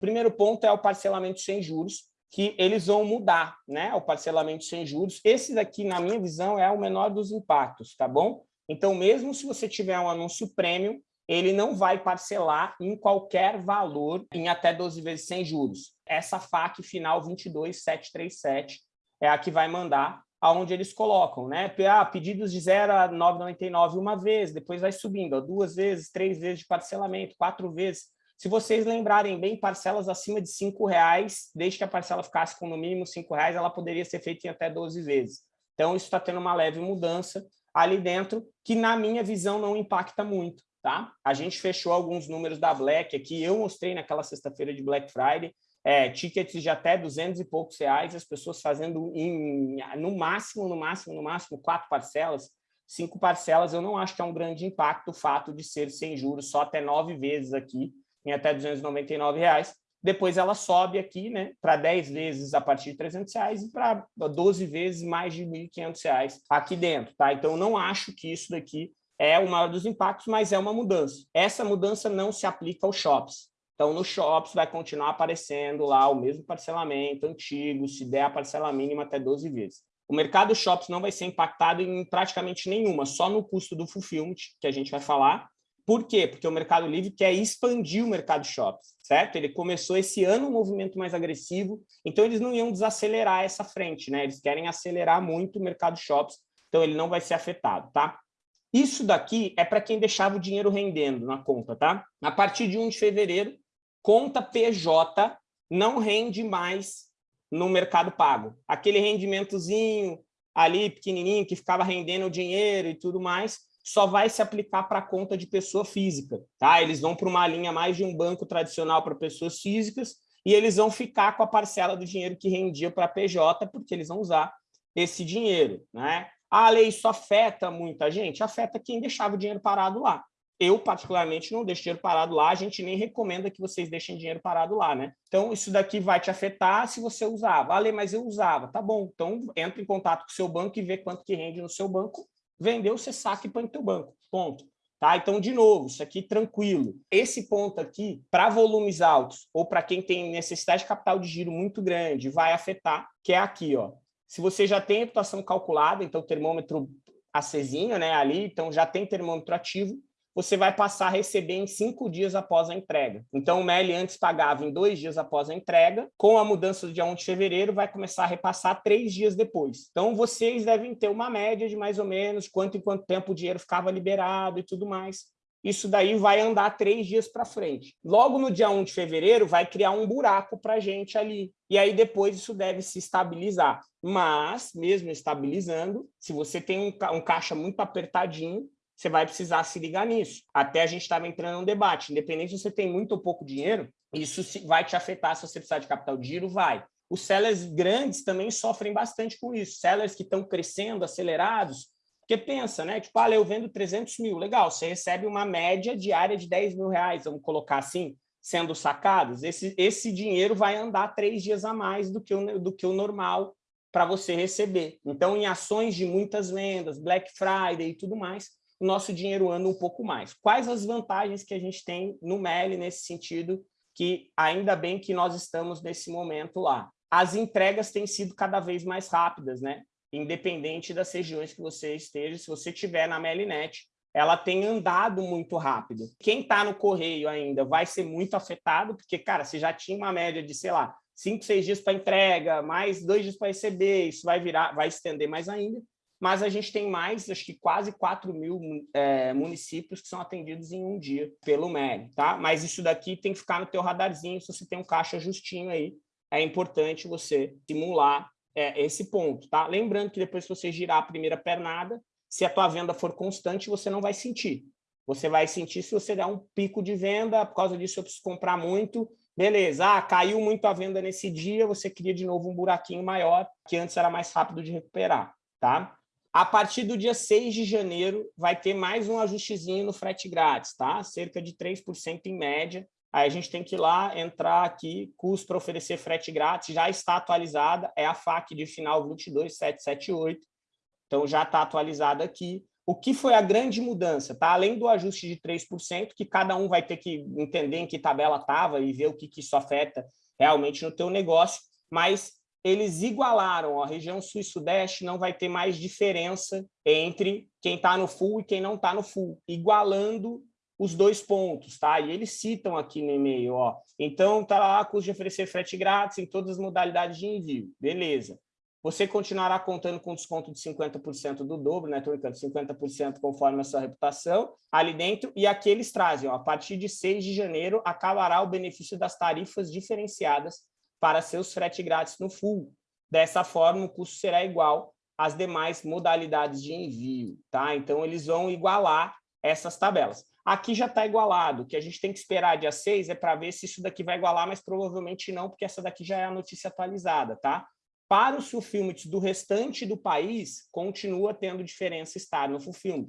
Primeiro ponto é o parcelamento sem juros, que eles vão mudar, né? O parcelamento sem juros. Esse daqui, na minha visão, é o menor dos impactos, tá bom? Então, mesmo se você tiver um anúncio premium, ele não vai parcelar em qualquer valor em até 12 vezes sem juros. Essa FAQ final 22737 é a que vai mandar aonde eles colocam, né? Ah, pedidos de 0 a 9,99 uma vez, depois vai subindo, ó, duas vezes, três vezes de parcelamento, quatro vezes. Se vocês lembrarem bem, parcelas acima de R$ reais, desde que a parcela ficasse com no mínimo R$ reais, ela poderia ser feita em até 12 vezes. Então, isso está tendo uma leve mudança ali dentro, que na minha visão não impacta muito. Tá? A gente fechou alguns números da Black aqui, eu mostrei naquela sexta-feira de Black Friday, é, tickets de até 200 e poucos reais, as pessoas fazendo em, no máximo, no máximo, no máximo, quatro parcelas, cinco parcelas, eu não acho que é um grande impacto o fato de ser sem juros só até nove vezes aqui, em até 299 reais. Depois ela sobe aqui né, para 10 vezes a partir de 300 reais e para 12 vezes mais de 1.500 reais aqui dentro. Tá? Então, não acho que isso daqui é o maior dos impactos, mas é uma mudança. Essa mudança não se aplica aos shops. Então, nos shops vai continuar aparecendo lá o mesmo parcelamento antigo, se der a parcela mínima até 12 vezes. O mercado shops não vai ser impactado em praticamente nenhuma, só no custo do fulfillment, que a gente vai falar, por quê? Porque o Mercado Livre quer expandir o mercado shops, certo? Ele começou esse ano um movimento mais agressivo, então eles não iam desacelerar essa frente, né? Eles querem acelerar muito o mercado shops, então ele não vai ser afetado, tá? Isso daqui é para quem deixava o dinheiro rendendo na conta, tá? A partir de 1 de fevereiro, conta PJ não rende mais no mercado pago. Aquele rendimentozinho ali pequenininho que ficava rendendo o dinheiro e tudo mais, só vai se aplicar para conta de pessoa física. Tá? Eles vão para uma linha mais de um banco tradicional para pessoas físicas e eles vão ficar com a parcela do dinheiro que rendia para a PJ, porque eles vão usar esse dinheiro. Né? A lei isso afeta muita gente? Afeta quem deixava o dinheiro parado lá. Eu, particularmente, não deixo dinheiro parado lá, a gente nem recomenda que vocês deixem dinheiro parado lá, né? Então, isso daqui vai te afetar se você usava. Ah, mas eu usava. Tá bom, então entra em contato com o seu banco e vê quanto que rende no seu banco vendeu, você saca e põe no teu banco, ponto. Tá? Então, de novo, isso aqui tranquilo. Esse ponto aqui, para volumes altos ou para quem tem necessidade de capital de giro muito grande, vai afetar, que é aqui. Ó. Se você já tem a reputação calculada, então termômetro acesinho né, ali, então já tem termômetro ativo, você vai passar a receber em cinco dias após a entrega. Então, o MEL antes pagava em dois dias após a entrega, com a mudança do dia 1 de fevereiro, vai começar a repassar três dias depois. Então, vocês devem ter uma média de mais ou menos quanto em quanto tempo o dinheiro ficava liberado e tudo mais. Isso daí vai andar três dias para frente. Logo no dia 1 de fevereiro, vai criar um buraco para a gente ali. E aí depois isso deve se estabilizar. Mas, mesmo estabilizando, se você tem um caixa muito apertadinho, você vai precisar se ligar nisso. Até a gente estava entrando num debate, independente se você tem muito ou pouco dinheiro, isso vai te afetar se você precisar de capital de giro, vai. Os sellers grandes também sofrem bastante com isso. Sellers que estão crescendo, acelerados, porque pensa, né? Tipo, ah, eu vendo 300 mil, legal, você recebe uma média diária de 10 mil reais, vamos colocar assim, sendo sacados. Esse, esse dinheiro vai andar três dias a mais do que o, do que o normal para você receber. Então, em ações de muitas vendas, Black Friday e tudo mais, o nosso dinheiro anda um pouco mais. Quais as vantagens que a gente tem no MELI nesse sentido, que ainda bem que nós estamos nesse momento lá. As entregas têm sido cada vez mais rápidas, né? independente das regiões que você esteja, se você estiver na Melinet, ela tem andado muito rápido. Quem está no correio ainda vai ser muito afetado, porque, cara, você já tinha uma média de, sei lá, cinco, seis dias para entrega, mais dois dias para receber, isso vai virar, vai estender mais ainda mas a gente tem mais, acho que quase 4 mil é, municípios que são atendidos em um dia pelo MEL, tá? Mas isso daqui tem que ficar no teu radarzinho, se você tem um caixa justinho aí, é importante você simular é, esse ponto, tá? Lembrando que depois que você girar a primeira pernada, se a tua venda for constante, você não vai sentir. Você vai sentir se você der um pico de venda, por causa disso eu preciso comprar muito, beleza, ah, caiu muito a venda nesse dia, você cria de novo um buraquinho maior, que antes era mais rápido de recuperar, tá? A partir do dia 6 de janeiro, vai ter mais um ajustezinho no frete grátis, tá? Cerca de 3% em média. Aí a gente tem que ir lá, entrar aqui, custo para oferecer frete grátis, já está atualizada, é a FAQ de final 22778, então já está atualizada aqui. o que foi a grande mudança? Tá? Além do ajuste de 3%, que cada um vai ter que entender em que tabela estava e ver o que, que isso afeta realmente no teu negócio, mas eles igualaram, a região sul e sudeste não vai ter mais diferença entre quem está no full e quem não está no full, igualando os dois pontos, tá? E eles citam aqui no e-mail, ó. Então, tá lá, custo de oferecer frete grátis em todas as modalidades de envio. Beleza. Você continuará contando com desconto de 50% do dobro, né? Estou brincando, 50% conforme a sua reputação ali dentro. E aqui eles trazem, ó, a partir de 6 de janeiro, acabará o benefício das tarifas diferenciadas para seus frete grátis no full. Dessa forma, o custo será igual às demais modalidades de envio, tá? Então, eles vão igualar essas tabelas. Aqui já está igualado, o que a gente tem que esperar dia 6 é para ver se isso daqui vai igualar, mas provavelmente não, porque essa daqui já é a notícia atualizada, tá? Para o fulfillment do restante do país, continua tendo diferença estar no fulfillment.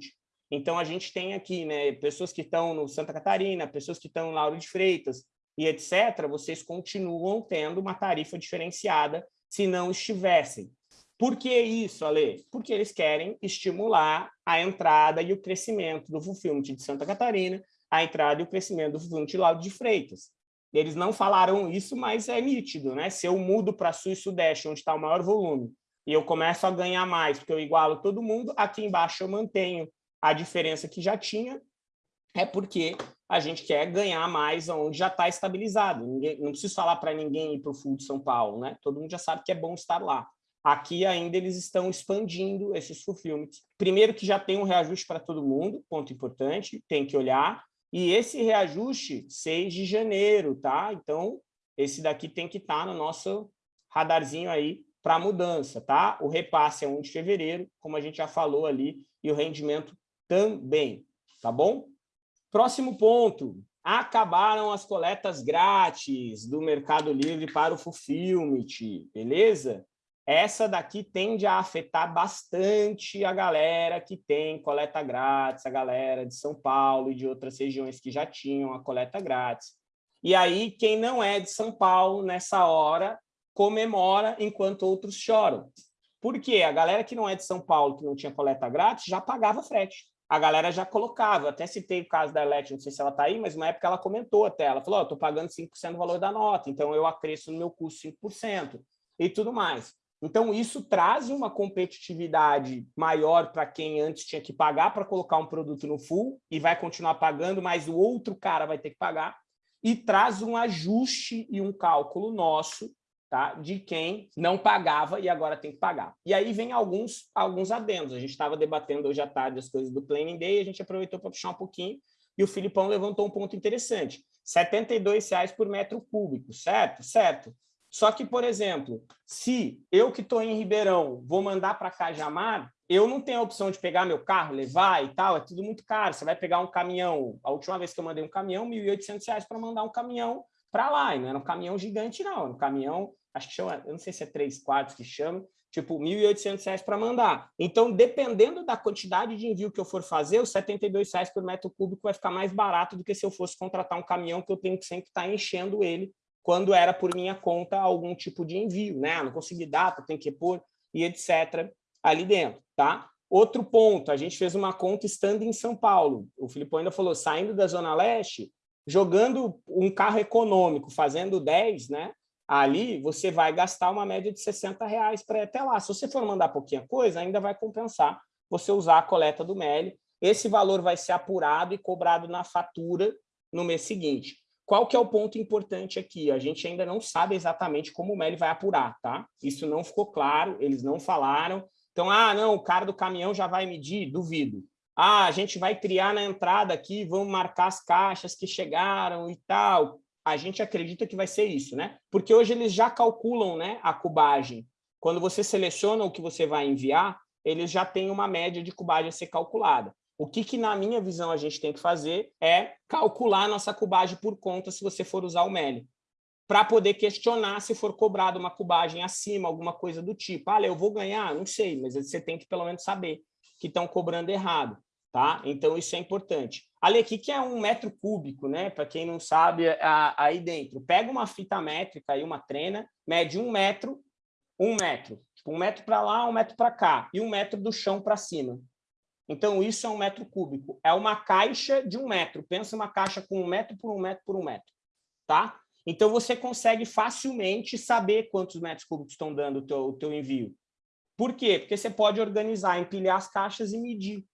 Então, a gente tem aqui né, pessoas que estão no Santa Catarina, pessoas que estão no Lauro de Freitas e etc., vocês continuam tendo uma tarifa diferenciada se não estivessem. Por que isso, Ale? Porque eles querem estimular a entrada e o crescimento do fulfillment de Santa Catarina, a entrada e o crescimento do fulfillment de Lauro de Freitas. Eles não falaram isso, mas é nítido, né? Se eu mudo para Sul e Sudeste, onde está o maior volume, e eu começo a ganhar mais, porque eu igualo todo mundo, aqui embaixo eu mantenho a diferença que já tinha, é porque a gente quer ganhar mais onde já está estabilizado. Ninguém, não preciso falar para ninguém ir para o Full de São Paulo, né? Todo mundo já sabe que é bom estar lá. Aqui ainda eles estão expandindo esses fulfillments. Primeiro que já tem um reajuste para todo mundo, ponto importante, tem que olhar. E esse reajuste, 6 de janeiro, tá? Então, esse daqui tem que estar tá no nosso radarzinho aí para mudança, tá? O repasse é 1 de fevereiro, como a gente já falou ali, e o rendimento também, tá bom? Próximo ponto, acabaram as coletas grátis do Mercado Livre para o Fulfillment, beleza? essa daqui tende a afetar bastante a galera que tem coleta grátis, a galera de São Paulo e de outras regiões que já tinham a coleta grátis. E aí, quem não é de São Paulo, nessa hora, comemora enquanto outros choram. Por quê? A galera que não é de São Paulo, que não tinha coleta grátis, já pagava frete. A galera já colocava, até citei o caso da Elete, não sei se ela está aí, mas uma época ela comentou até, ela falou, oh, estou pagando 5% do valor da nota, então eu acresço no meu custo 5% e tudo mais. Então, isso traz uma competitividade maior para quem antes tinha que pagar para colocar um produto no full e vai continuar pagando, mas o outro cara vai ter que pagar. E traz um ajuste e um cálculo nosso tá, de quem não pagava e agora tem que pagar. E aí vem alguns, alguns adendos. A gente estava debatendo hoje à tarde as coisas do Planning Day, a gente aproveitou para puxar um pouquinho e o Filipão levantou um ponto interessante. R$ 72,00 por metro cúbico, certo? Certo. Só que, por exemplo, se eu que estou em Ribeirão vou mandar para Cajamar, eu não tenho a opção de pegar meu carro, levar e tal, é tudo muito caro. Você vai pegar um caminhão, a última vez que eu mandei um caminhão, R$ 1.800 para mandar um caminhão para lá, e não era um caminhão gigante, não, era um caminhão, acho que chama, eu não sei se é três quartos que chama, tipo, R$ 1.800 para mandar. Então, dependendo da quantidade de envio que eu for fazer, os R$ 72,00 por metro cúbico vai ficar mais barato do que se eu fosse contratar um caminhão que eu tenho que sempre estar tá enchendo ele quando era por minha conta algum tipo de envio, né? Ah, não consegui data, tem que pôr e etc. ali dentro, tá? Outro ponto, a gente fez uma conta estando em São Paulo. O Filipão ainda falou, saindo da Zona Leste, jogando um carro econômico, fazendo 10, né? Ali você vai gastar uma média de 60 reais para até lá. Se você for mandar pouquinha coisa, ainda vai compensar você usar a coleta do MELI. Esse valor vai ser apurado e cobrado na fatura no mês seguinte. Qual que é o ponto importante aqui? A gente ainda não sabe exatamente como o MELI vai apurar, tá? Isso não ficou claro, eles não falaram. Então, ah, não, o cara do caminhão já vai medir? Duvido. Ah, a gente vai criar na entrada aqui, vamos marcar as caixas que chegaram e tal. A gente acredita que vai ser isso, né? Porque hoje eles já calculam né, a cubagem. Quando você seleciona o que você vai enviar, eles já têm uma média de cubagem a ser calculada. O que, que, na minha visão, a gente tem que fazer é calcular nossa cubagem por conta se você for usar o MELI, para poder questionar se for cobrado uma cubagem acima, alguma coisa do tipo. Ah, eu vou ganhar? Não sei, mas você tem que pelo menos saber que estão cobrando errado. Tá? Então, isso é importante. Ali, aqui que é um metro cúbico, né? Para quem não sabe, aí dentro. Pega uma fita métrica, aí, uma trena, mede um metro, um metro. Tipo, um metro para lá, um metro para cá, e um metro do chão para cima. Então, isso é um metro cúbico. É uma caixa de um metro. Pensa uma caixa com um metro por um metro por um metro. Tá? Então, você consegue facilmente saber quantos metros cúbicos estão dando o teu, o teu envio. Por quê? Porque você pode organizar, empilhar as caixas e medir.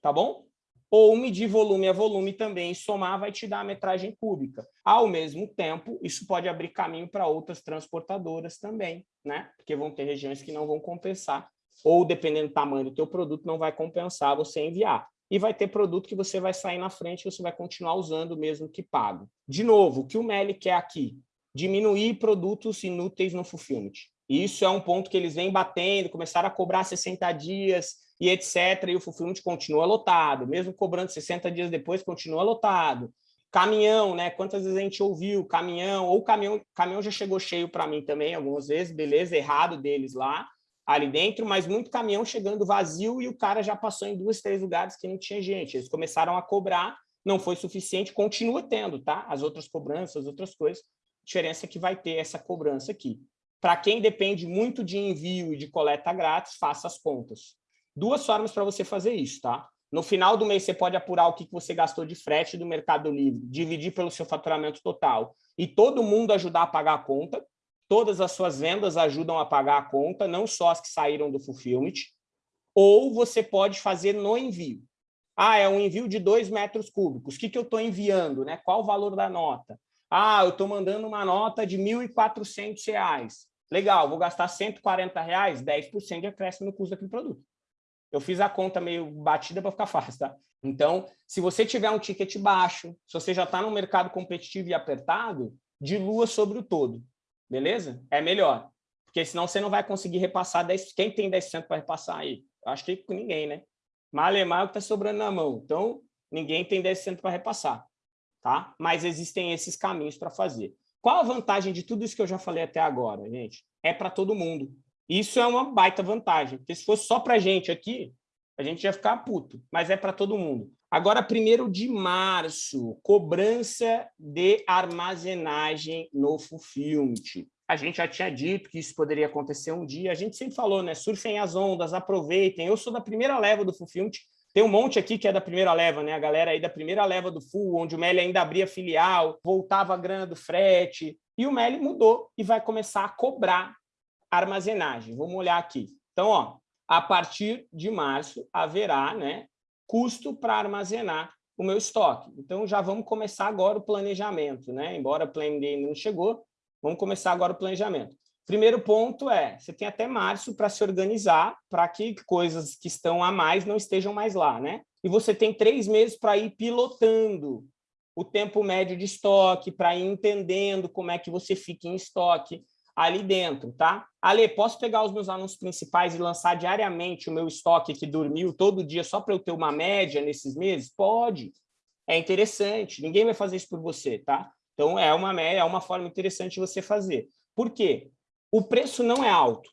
Tá bom? Ou medir volume a volume também, somar vai te dar a metragem cúbica. Ao mesmo tempo, isso pode abrir caminho para outras transportadoras também, né? Porque vão ter regiões que não vão compensar ou dependendo do tamanho do teu produto, não vai compensar você enviar. E vai ter produto que você vai sair na frente e você vai continuar usando mesmo que pago. De novo, o que o Meli quer aqui? Diminuir produtos inúteis no fulfillment. Isso é um ponto que eles vêm batendo, começaram a cobrar 60 dias e etc. E o fulfillment continua lotado. Mesmo cobrando 60 dias depois, continua lotado. Caminhão, né? Quantas vezes a gente ouviu caminhão, ou caminhão, caminhão já chegou cheio para mim também, algumas vezes, beleza, errado deles lá ali dentro, mas muito caminhão chegando vazio e o cara já passou em duas, três lugares que não tinha gente. Eles começaram a cobrar, não foi suficiente, continua tendo, tá? As outras cobranças, as outras coisas, a diferença é que vai ter essa cobrança aqui. Para quem depende muito de envio e de coleta grátis, faça as contas. Duas formas para você fazer isso, tá? No final do mês, você pode apurar o que você gastou de frete do Mercado Livre, dividir pelo seu faturamento total e todo mundo ajudar a pagar a conta, todas as suas vendas ajudam a pagar a conta, não só as que saíram do fulfillment, ou você pode fazer no envio. Ah, é um envio de 2 metros cúbicos. O que, que eu estou enviando? Né? Qual o valor da nota? Ah, eu estou mandando uma nota de R$ 1.400. Legal, vou gastar 140 reais, 10% de acréscimo no custo daquele produto. Eu fiz a conta meio batida para ficar fácil, tá? Então, se você tiver um ticket baixo, se você já está no mercado competitivo e apertado, dilua sobre o todo beleza? É melhor, porque senão você não vai conseguir repassar 10%. Quem tem 10% para repassar aí? acho que ninguém, né? Malemar é o que está sobrando na mão. Então, ninguém tem 10% para repassar, tá? Mas existem esses caminhos para fazer. Qual a vantagem de tudo isso que eu já falei até agora, gente? É para todo mundo. Isso é uma baita vantagem, porque se fosse só para a gente aqui, a gente ia ficar puto, mas é para todo mundo. Agora, primeiro de março, cobrança de armazenagem no Fulfillment. A gente já tinha dito que isso poderia acontecer um dia. A gente sempre falou, né? Surfem as ondas, aproveitem. Eu sou da primeira leva do Fulfillment. Tem um monte aqui que é da primeira leva, né? A galera aí da primeira leva do Full, onde o Meli ainda abria filial, voltava a grana do frete. E o Meli mudou e vai começar a cobrar armazenagem. Vamos olhar aqui. Então, ó, a partir de março haverá né, custo para armazenar o meu estoque. Então, já vamos começar agora o planejamento. Né? Embora o Plan ainda não chegou, vamos começar agora o planejamento. Primeiro ponto é, você tem até março para se organizar para que coisas que estão a mais não estejam mais lá. Né? E você tem três meses para ir pilotando o tempo médio de estoque, para ir entendendo como é que você fica em estoque, ali dentro, tá? Ale, posso pegar os meus anúncios principais e lançar diariamente o meu estoque que dormiu todo dia só para eu ter uma média nesses meses? Pode. É interessante. Ninguém vai fazer isso por você, tá? Então, é uma, é uma forma interessante de você fazer. Por quê? O preço não é alto,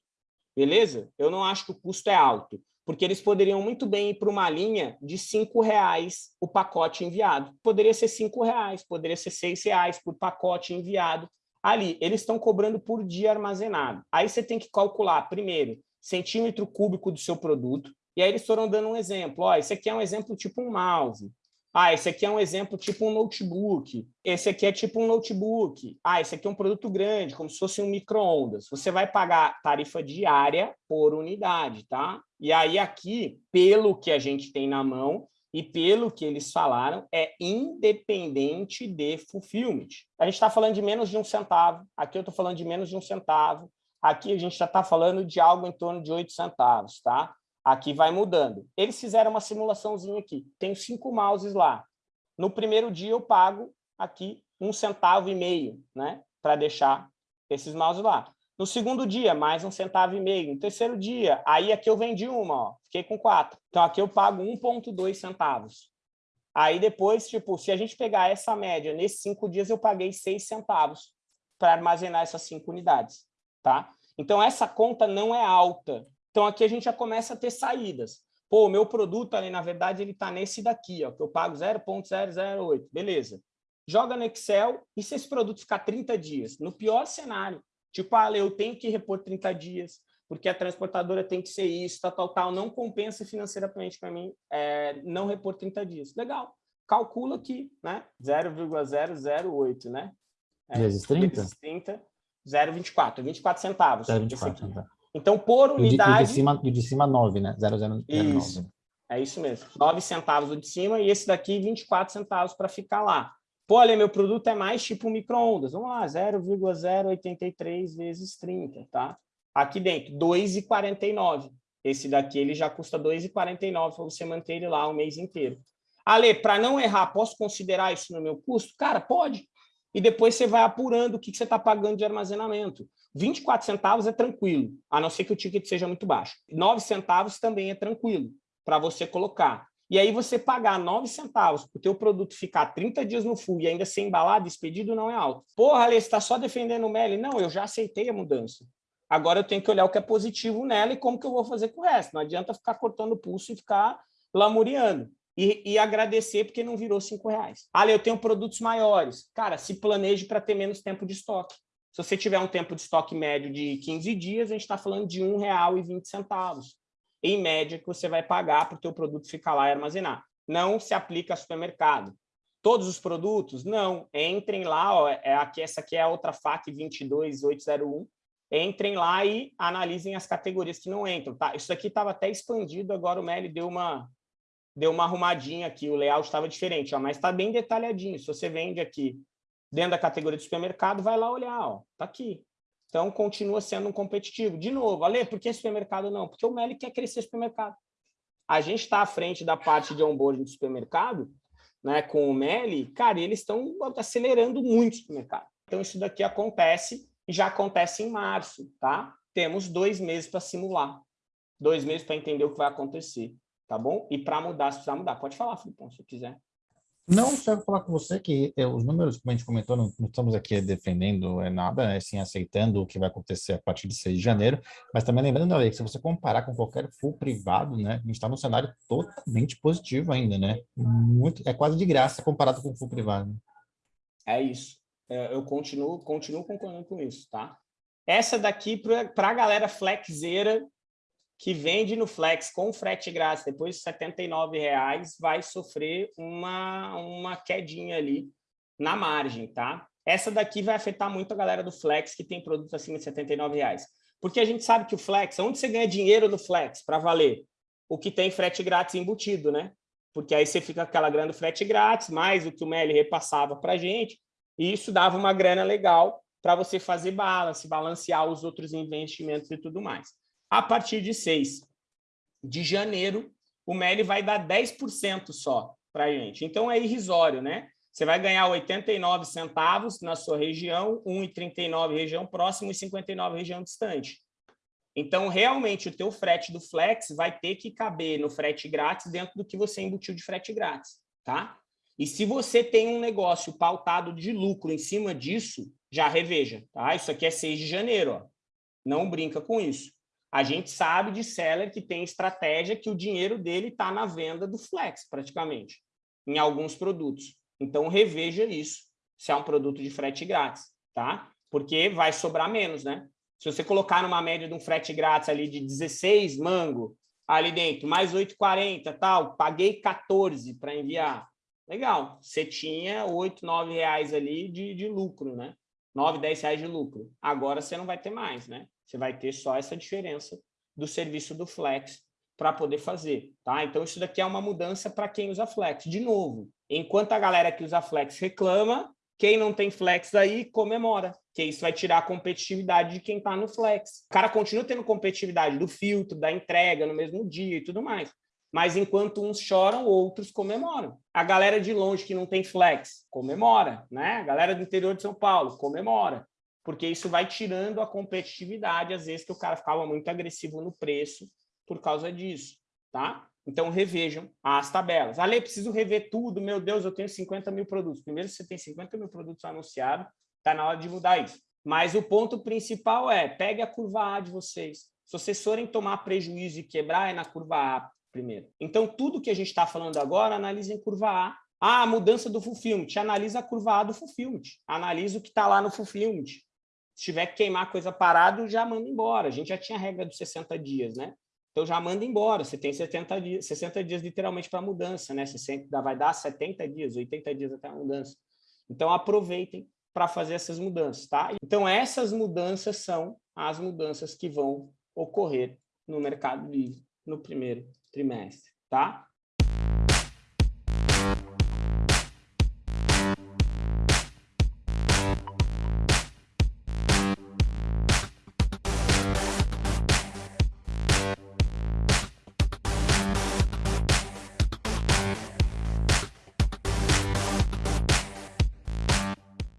beleza? Eu não acho que o custo é alto, porque eles poderiam muito bem ir para uma linha de R$ reais o pacote enviado. Poderia ser R$ reais, poderia ser R$ reais por pacote enviado ali, eles estão cobrando por dia armazenado. Aí você tem que calcular, primeiro, centímetro cúbico do seu produto, e aí eles foram dando um exemplo. Ó, esse aqui é um exemplo tipo um mouse. Ah, esse aqui é um exemplo tipo um notebook. Esse aqui é tipo um notebook. Ah, esse aqui é um produto grande, como se fosse um micro-ondas. Você vai pagar tarifa diária por unidade, tá? E aí aqui, pelo que a gente tem na mão, e pelo que eles falaram, é independente de fulfillment. A gente está falando de menos de um centavo, aqui eu estou falando de menos de um centavo, aqui a gente já está falando de algo em torno de oito centavos, tá? Aqui vai mudando. Eles fizeram uma simulaçãozinha aqui, tem cinco mouses lá. No primeiro dia eu pago aqui um centavo e meio, né? Para deixar esses mouses lá. No segundo dia, mais um centavo e meio. No terceiro dia, aí aqui eu vendi uma, ó, fiquei com quatro. Então aqui eu pago 1,2 centavos. Aí depois, tipo, se a gente pegar essa média, nesses cinco dias eu paguei seis centavos para armazenar essas cinco unidades, tá? Então essa conta não é alta. Então aqui a gente já começa a ter saídas. Pô, o meu produto ali, na verdade, ele está nesse daqui, ó, que eu pago 0,008, beleza. Joga no Excel e se esse produto ficar 30 dias, no pior cenário, Tipo, ah, eu tenho que repor 30 dias, porque a transportadora tem que ser isso, tal, tal, tal, não compensa financeiramente para mim é, não repor 30 dias. Legal, calcula aqui, né? 0,008, né? É, vezes 30? Vezes 30, 0,24, 24 centavos. 0,24 centavos. Então, por unidade... E o de, cima, e de cima 9, né? 0,009. Isso, é isso mesmo. 9 centavos o de cima e esse daqui 24 centavos para ficar lá. Pô, olha, meu produto é mais tipo micro-ondas. Vamos lá, 0,083 vezes 30, tá? Aqui dentro, 2,49. Esse daqui ele já custa 2,49 para você manter ele lá o mês inteiro. Ale, para não errar, posso considerar isso no meu custo? Cara, pode. E depois você vai apurando o que você está pagando de armazenamento. 24 centavos é tranquilo, a não ser que o ticket seja muito baixo. 9 centavos também é tranquilo para você colocar. E aí você pagar 9 centavos para o teu produto ficar 30 dias no full e ainda ser embalado, despedido, não é alto. Porra, Ale, você está só defendendo o Meli? Não, eu já aceitei a mudança. Agora eu tenho que olhar o que é positivo nela e como que eu vou fazer com o resto. Não adianta ficar cortando o pulso e ficar lamuriando. E, e, agradecer porque não virou cinco reais. Ale, eu tenho produtos maiores. Cara, se planeje para ter menos tempo de estoque. Se você tiver um tempo de estoque médio de 15 dias, a gente está falando de R$ 1,20, em média, que você vai pagar para o teu produto ficar lá e armazenar. Não se aplica a supermercado. Todos os produtos? Não. Entrem lá, ó, é aqui, essa aqui é a outra FAC 22801. Entrem lá e analisem as categorias que não entram. Tá? Isso aqui estava até expandido, agora o Meli deu uma, deu uma arrumadinha aqui, o layout estava diferente, ó, mas está bem detalhadinho. Se você vende aqui dentro da categoria de supermercado, vai lá olhar, ó, tá aqui. Então, continua sendo um competitivo. De novo, Ale, por que supermercado não? Porque o Meli quer crescer supermercado. A gente está à frente da parte de onboarding do supermercado, né, com o Meli, cara, eles estão acelerando muito o supermercado. Então, isso daqui acontece e já acontece em março, tá? Temos dois meses para simular, dois meses para entender o que vai acontecer, tá bom? E para mudar, se precisar mudar. Pode falar, Filipão, se quiser. Não, só vou falar com você que é, os números, como a gente comentou, não, não estamos aqui defendendo é nada, é assim, aceitando o que vai acontecer a partir de 6 de janeiro, mas também lembrando, Ale, que se você comparar com qualquer full privado, né, a gente está num cenário totalmente positivo ainda, né? Muito, é quase de graça comparado com o full privado. É isso. É, eu continuo, continuo concordando com isso, tá? Essa daqui, para a galera flexeira, que vende no Flex com frete grátis depois de R$ reais vai sofrer uma, uma quedinha ali na margem, tá? Essa daqui vai afetar muito a galera do Flex que tem produtos acima de R$ reais. Porque a gente sabe que o Flex, onde você ganha dinheiro no Flex para valer? O que tem frete grátis embutido, né? Porque aí você fica com aquela grana do frete grátis, mais o que o Meli repassava para a gente, e isso dava uma grana legal para você fazer balance, balancear os outros investimentos e tudo mais. A partir de 6 de janeiro, o MELI vai dar 10% só para a gente. Então, é irrisório, né? Você vai ganhar 89 centavos na sua região, 1,39 região próxima e 59 região distante. Então, realmente, o teu frete do Flex vai ter que caber no frete grátis dentro do que você embutiu de frete grátis, tá? E se você tem um negócio pautado de lucro em cima disso, já reveja, tá? Isso aqui é 6 de janeiro, ó. Não brinca com isso. A gente sabe de seller que tem estratégia que o dinheiro dele está na venda do Flex, praticamente, em alguns produtos. Então, reveja isso, se é um produto de frete grátis, tá? Porque vai sobrar menos, né? Se você colocar numa média de um frete grátis ali de 16 mango, ali dentro, mais 8,40 tal, paguei 14 para enviar. Legal, você tinha 8, 9 reais ali de, de lucro, né? 9, 10 reais de lucro. Agora você não vai ter mais, né? Você vai ter só essa diferença do serviço do Flex para poder fazer, tá? Então, isso daqui é uma mudança para quem usa Flex. De novo, enquanto a galera que usa Flex reclama, quem não tem Flex aí comemora, que isso vai tirar a competitividade de quem está no Flex. O cara continua tendo competitividade do filtro, da entrega no mesmo dia e tudo mais. Mas enquanto uns choram, outros comemoram. A galera de longe que não tem Flex, comemora, né? A galera do interior de São Paulo, comemora porque isso vai tirando a competitividade, às vezes que o cara ficava muito agressivo no preço por causa disso, tá? Então, revejam as tabelas. Ale, preciso rever tudo, meu Deus, eu tenho 50 mil produtos. Primeiro, você tem 50 mil produtos anunciados, está na hora de mudar isso. Mas o ponto principal é, pegue a curva A de vocês. Se vocês forem tomar prejuízo e quebrar, é na curva A primeiro. Então, tudo que a gente está falando agora, analisem curva A. Ah, a mudança do fulfillment. Analisa a curva A do fulfillment. Analisa o que está lá no fulfillment Se tiver que queimar coisa parado, já manda embora. A gente já tinha a regra dos 60 dias, né? Então já manda embora. Você tem 70 dias, 60 dias literalmente para mudança, né? Você sempre vai dar 70 dias, 80 dias até a mudança. Então aproveitem para fazer essas mudanças, tá? Então essas mudanças são as mudanças que vão ocorrer no Mercado Livre no primeiro trimestre, tá?